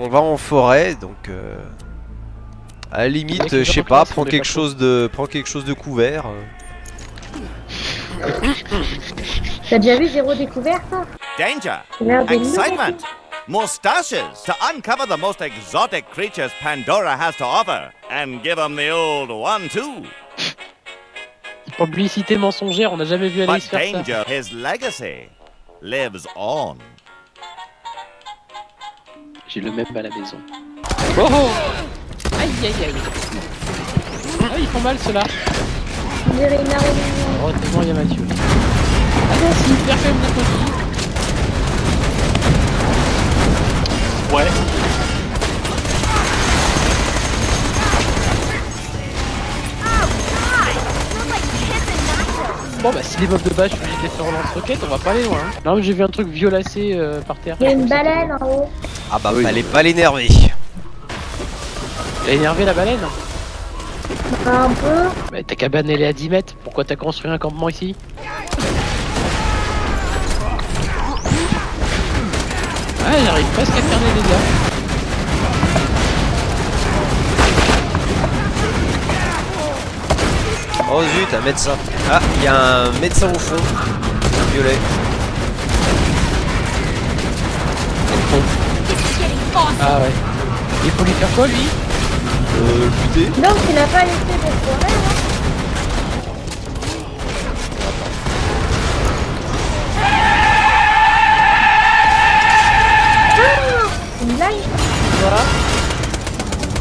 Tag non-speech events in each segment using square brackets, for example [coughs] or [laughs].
On va en forêt, donc euh, à la limite, je sais pas prends quelque chose de, prends quelque chose de couvert. euh. T'as déjà vu Zéro Découverte toi? Danger! Excitement! Moustaches to uncover the most exotic creatures Pandora has to offer and give them the old one too. Publicité mensongère, on n'a jamais vu Alice faire ça. Danger, his legacy, lives on. J'ai le même à la maison. Oh oh Aïe aïe aïe Ah ils font mal ceux-là. Heureusement il y a Mathieu. Attention, faire quand même des coquilles. Ouais. Bon bah si les mobs de base je suis obligé de les faire en lance-roquette, on va pas aller loin. hein. Non mais j'ai vu un truc violacé euh, par terre. Il y a une baleine en haut. Ah bah Oui. fallait pas l'énerver. T'as énervé la baleine Un peu. Bah ta cabane elle est à 10 mètres, pourquoi t'as construit un campement ici Ah j'arrive presque à faire des dégâts. Oh zut, un médecin. Ah, il y a un médecin au fond. Violet. Ah ouais. Il faut lui faire quoi lui? Euh, buté. Donc tu n'as pas laissé de forêt hein Ah, c'est une blague Voilà.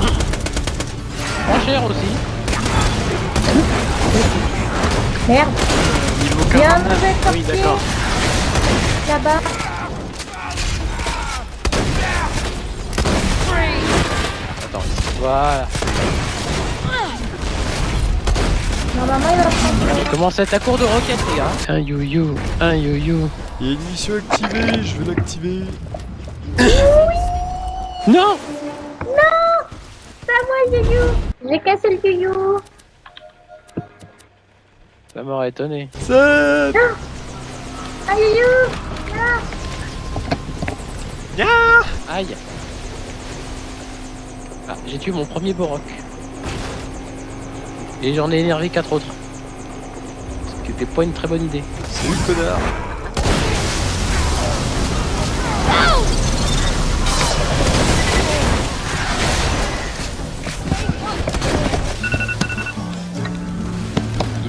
[coughs] Prends cher aussi. Merde. Il y a un mauvais Oui d'accord. là-bas. Attends, voilà. Normalement il va prendre. On commence à être à court de roquettes les gars. Un you-you, un you-you. Il y a une mission activée, je vais l'activer. Non Non C'est à moi yo-yo J'ai cassé le yo-yo Ça m'aurait étonné. Ça Ah yo-yo Aïe. Ah, j'ai tué mon premier Borok. Et j'en ai énervé quatre autres. Ce qui était pas une très bonne idée. Salut connard.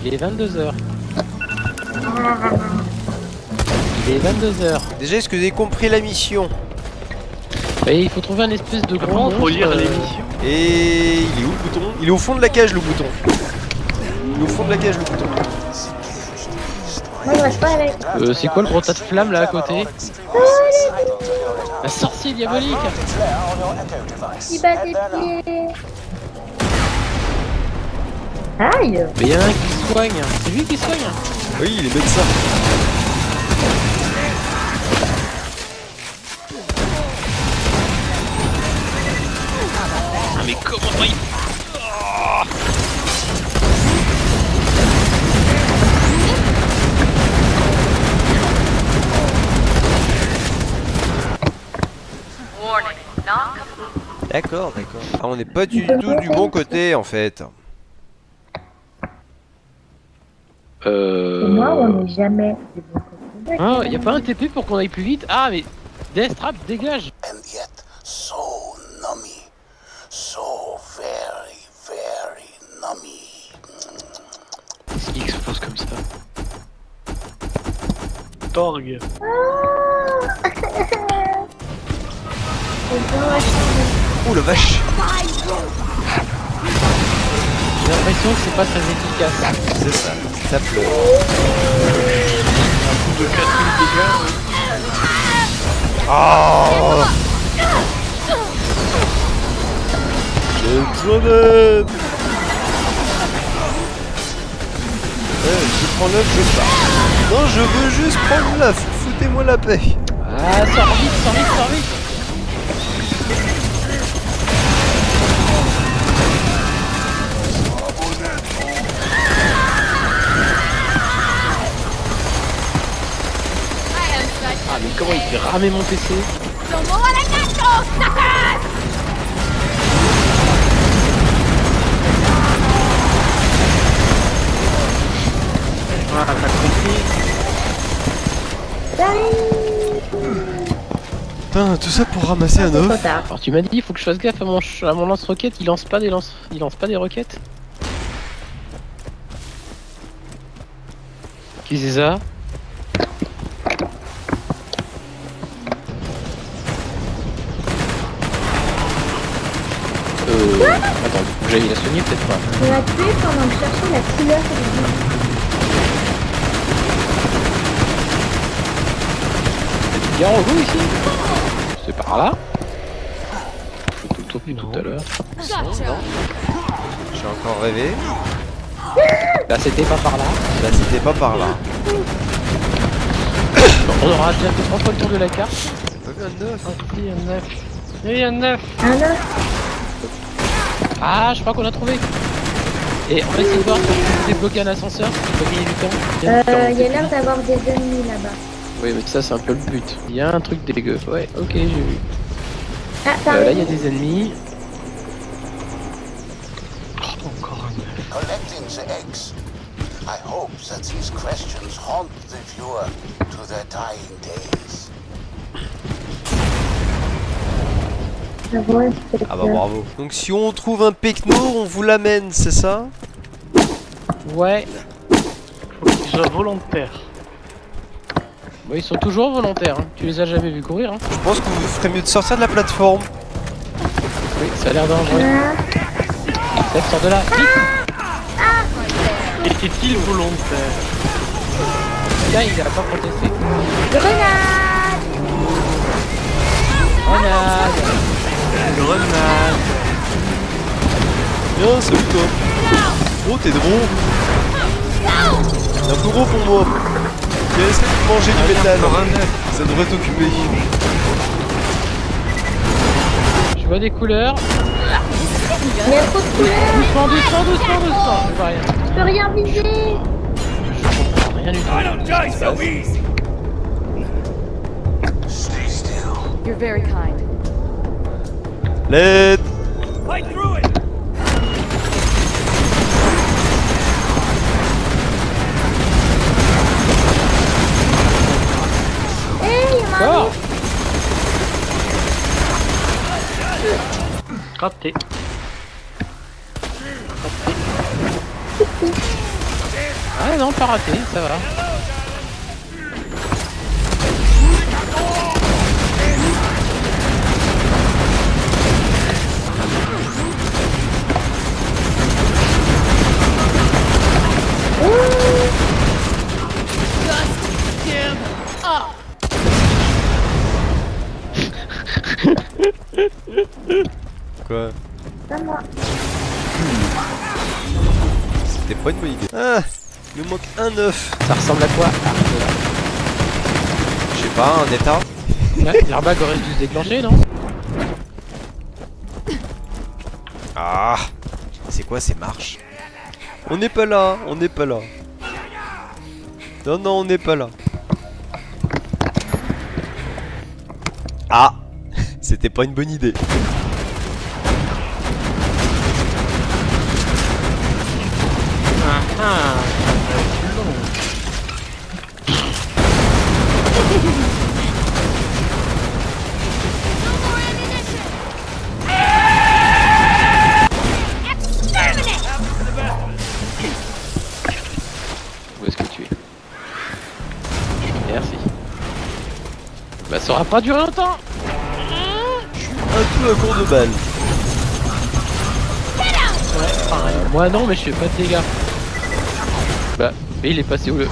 Il est 22h. Il est 22h. Déjà, est-ce que vous avez compris la mission? Et il faut trouver un espèce de faut monstre, lire euh, l'émission Et il est où le bouton? Il est au fond de la cage le bouton. Il est au fond de la cage le bouton. Moi je reste pas avec. euh, c'est quoi le gros tas de flammes là à côté? Un sorcier diabolique Il bat des pieds Aïe Mais y en a un qui soigne C'est lui qui soigne Oui, il est médecin. Ah mais comment il... D'accord, d'accord. Ah, on n'est pas du tout du bon côté en fait. Et Euh... moi on n'est jamais. Ah, y a pas un TP pour qu'on aille plus vite Ah mais... Death Trap, dégage and yet so nummy, so very, very nummy. Qu'est-ce qui explose comme ça Torg. Dommage. [laughs] Ouh la vache J'ai l'impression que c'est pas très efficace. C'est ça, ça pleure. De 4000 dégâts. ouais. Oh J'ai besoin d'aide Ouais, je prends l'œuf, je pars. Non, je veux juste prendre l'œuf, foutez-moi la paix. Ah, sors vite, sors vite, sors vite farmer mon PC. Voilà, ah, t'as compris. Putain, tout ça pour ramasser ah, un oeuf. Alors tu m'as dit, il faut que je fasse gaffe à mon, à mon lance-roquette, il lance pas des lance, il lance pas des roquettes. Qui c'est ça? Attends, j'aille la soigner peut-être pas. On l'a tué pendant que la couleur du Il y a un robot ici C'est par là Je tout tout à l'heure. J'ai encore rêvé. Là c'était pas par là. Là, c'était pas par là. On aura déjà fait trois fois le tour de la carte. J'ai œuf. Il y a neuf. Il y a neuf. Un œuf. Ah, je crois qu'on a trouvé. Et on va essayer de voir si on peut débloquer un ascenseur, si on peut gagner du temps. Euh, il y a l'air d'avoir des ennemis là-bas. Oui, mais ça c'est un peu le but. Il y a un truc dégueu. Ouais, ok, j'ai vu. Ah, Euh, là, il y a des ennemis. Encore un. Collecting the eggs. I hope that these questions haunt the viewer to their dying days. Ah Ah bah bravo. Donc si on trouve un pecno, on vous l'amène, c'est ça? Ouais. Faut qu'il soit volontaire. Bon, ils sont toujours volontaires. hein. Tu les as jamais vus courir. Hein. Je pense que vous ferez mieux de sortir de la plateforme. Oui, ça a l'air dangereux. Ah, sors de là. Vite Était-il volontaire Là, il a pas protesté. grenade Grenade Grenade. Bien, salut toi. Oh, t'es drôle. Un peu gros pour moi. Viens, essaie de manger du métal. Ça devrait t'occuper. Je vois des couleurs. Il y a trop de couleurs, Doucement, doucement, doucement, doucement. Je vois rien. je peux rien viser Je comprends rien du tout. Stay still. You're very kind. L'aide il y en a un Encore autre. Raté. Ah non, pas raté, ça va. Quoi moi. C'était pas une bonne idée. Ah Il nous manque un œuf. Ça ressemble à quoi? Je sais pas, un état [laughs] Ouais, L'airbag aurait dû se déclencher, non? Ah C'est quoi ces marches? On n'est pas là, on n'est pas là. Non, non, on n'est pas là. Ah [laughs] C'était pas une bonne idée. Ah ah. Où est-ce que tu es Merci. Bah ça aura pas duré longtemps Un peu à court de balle. Euh, Moi non mais je fais pas de dégâts. Mais il est passé où le...